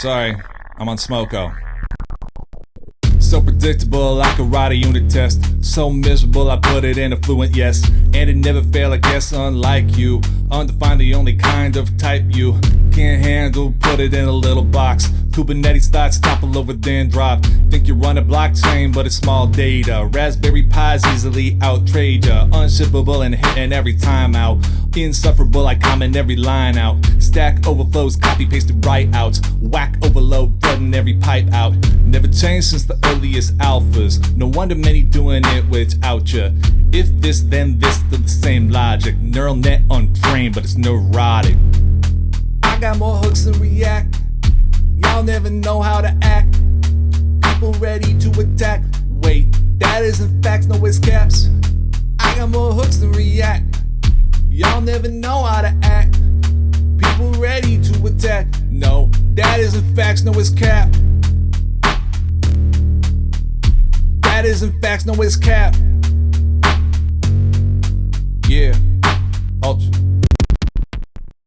Sorry, I'm on Smoko. So predictable, like a ride a unit test. So miserable, I put it in a fluent yes. And it never fail, I guess, unlike you. Undefined, the only kind of type you can't handle, put it in a little box. Kubernetes thoughts topple over then drop. Think you run a blockchain, but it's small data. Raspberry Pi's easily outtrade ya. Unshippable and hitting every time out. Insufferable, I comment every line out. Stack overflows, copy pasted right out. Whack overload, flooding every pipe out. Never changed since the earliest alphas. No wonder many doing it without ya. If this, then this, the same logic. Neural net untrained, but it's neurotic. Y'all never know how to act. People ready to attack. Wait, that isn't facts, no it's caps. I got more hooks than React. Y'all never know how to act. People ready to attack. No, that isn't facts, no it's cap. That isn't facts, no it's cap.